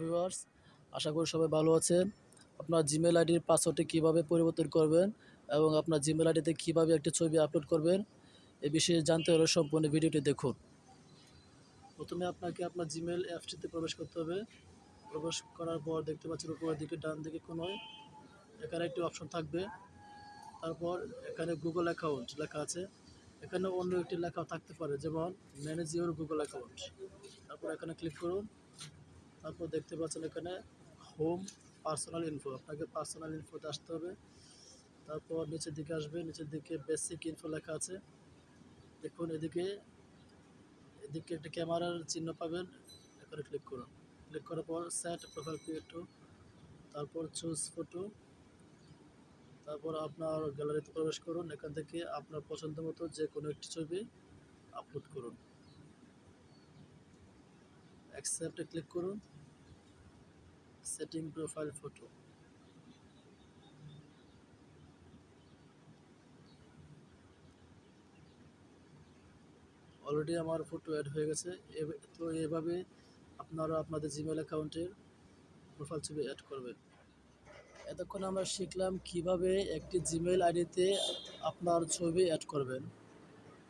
Viewers আশা করি সবাই ভালো আছেন। আপনার জিমেল আইডির পাসওয়ার্ডটি কীভাবে পরিবর্তন করবেন এবং আপনার জিমেল আইডিতে কীভাবে একটি ছবি আপলোড করবেন, এ বিষয়ে জানতে হলে সম্পূর্ণ ভিডিওটি দেখুন। প্রথমে আপনাকে আপনার জিমেল অ্যাপসটিতে প্রবেশ করতে হবে। প্রবেশ করার পর দেখতে পাচ্ছেন উপরের দিকে, ডান দিকে কোনোয় এখানে একটি অপশন থাকবে। তারপর এখানে গুগল অ্যাকাউন্ট লেখা আছে। এখানে অন্য একটি লেখা থাকতে পারে, যেমন ম্যানেজ ইউর গুগল অ্যাকাউন্ট তারপর এখানে ক্লিক করুন। তারপর দেখতে পাচ্ছেন এখানে হোম পার্সোনাল ইনফো আপনাকে পার্সোনাল ইনফোতে আসতে হবে। তারপর নিচের দিকে আসবে, নিচের দিকে বেসিক ইনফো লেখা আছে। দেখুন, এদিকে এদিকে একটা ক্যামেরার চিহ্ন পাবেন, এখানে ক্লিক করুন। ক্লিক করার পর সেট প্রোফাইল পিকটো তারপর চুজ ফটো তারপর আপনার গ্যালারিতে প্রবেশ করুন। এখান থেকে আপনার পছন্দ মতো যে কোনো একটি ছবি আপলোড করুন। অ্যাকসেপ্টে ক্লিক করুন সেটিং প্রোফাইল ফটো অলরেডি আমার ফটো অ্যাড হয়ে গেছে তো এভাবে আপনারা আপনাদের জিমেল অ্যাকাউন্টের প্রোফাইল ছবি অ্যাড করবেন। এতক্ষণ আমরা শিখলাম কীভাবে একটি জিমেল আইডিতে আপনার ছবি অ্যাড করবেন।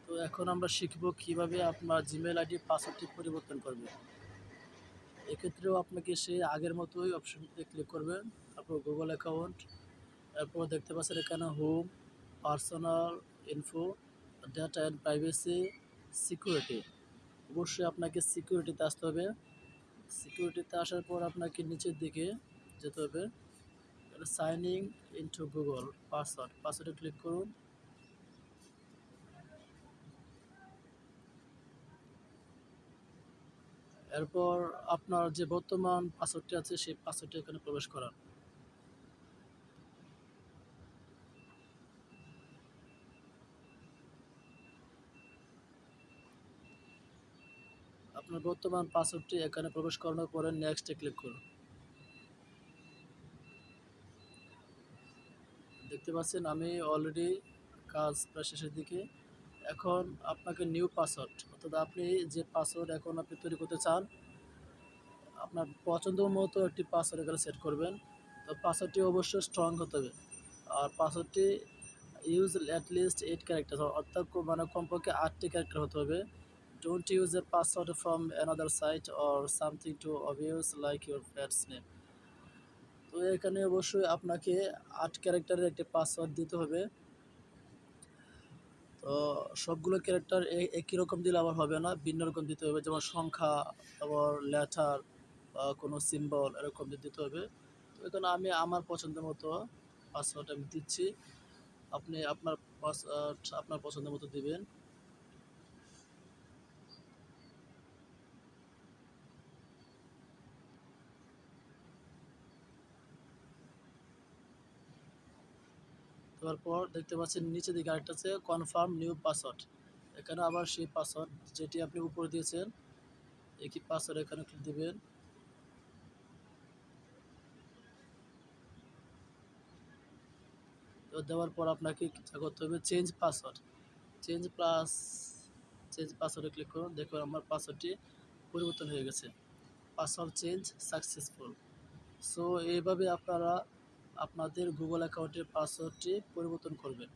তো এখন আমরা শিখব কীভাবে আপনার জিমেল আইডির পাসওয়ার্ডটি পরিবর্তন করবেন। এক্ষেত্রেও আপনাকে সে আগের মতোই অপশনটিতে ক্লিক করবেন। তারপর গুগল অ্যাকাউন্ট এরপর দেখতে পাচ্ছেন এখানে home personal info data and privacy security অবশ্যই আপনাকে সিকিউরিটিতে আসতে হবে। সিকিউরিটিতে আসার পর আপনাকে নিচের দিকে যেতে হবে। সাইনিং ইনটু গুগল পাসওয়ার্ড পাসওয়ার্ডে ক্লিক করুন। এরপর আপনার যে বর্তমান পাসওয়ার্ডটি আছে, সেই পাসওয়ার্ডটি এখানে প্রবেশ করান। আপনার বর্তমান পাসওয়ার্ডটি এখানে প্রবেশ করানোর পরে নেক্সটে ক্লিক করুন। দেখতে পাচ্ছেন আমি অলরেডি কাজ প্রায় শেষের দিকে। এখন আপনাকে নিউ পাসওয়ার্ড অর্থাৎ আপনি যে পাসওয়ার্ড এখন আপনি তৈরি করতে চান, আপনার পছন্দ মতো একটি পাসওয়ার্ড এখানে সেট করবেন। তো পাসওয়ার্ডটি অবশ্যই স্ট্রং হতে হবে। আর পাসওয়ার্ডটি use at least eight character অর্থাৎ মানে কমপক্ষে আটটি ক্যারেক্টার হতে হবে। Don't use a password from another site or something too obvious like your pet's name তো এখানে অবশ্যই আপনাকে আট ক্যারেক্টারের একটি পাসওয়ার্ড দিতে হবে। তো সবগুলো ক্যারেক্টার একই রকম দিলে আবার হবে না, ভিন্ন রকম দিতে হবে, যেমন সংখ্যা, তারপর লেটার বা কোনো সিম্বল এরকম দিতে হবে। তো এখানে আমি আমার পছন্দ মতো পাসওয়ার্ড আমি দিচ্ছি। আপনি আপনার আপনার পছন্দ মতো দিবেন। তারপর দেখতে পাচ্ছেন নিচে দিকে আরেকটা আছে কনফার্ম নিউ পাসওয়ার্ড এখানে আবার সেই পাসওয়ার্ড যেটি আপনি উপরে দিয়েছেন, একই পাসওয়ার্ড এখানে ক্লিক দিবেন। তো দেওয়ার পর আপনাকে যা করতে হবে change password change plus change পাসওয়ার্ডে click করুন, দেখুন আমার পাসওয়ার্ডটি পরিবর্তন হয়ে গেছে। পাসওয়ার্ড চেঞ্জ সাকসেসফুল সো এইভাবে আপনারা আপনাদের গুগল অ্যাকাউন্টের পাসওয়ার্ডটি পরিবর্তন করবেন।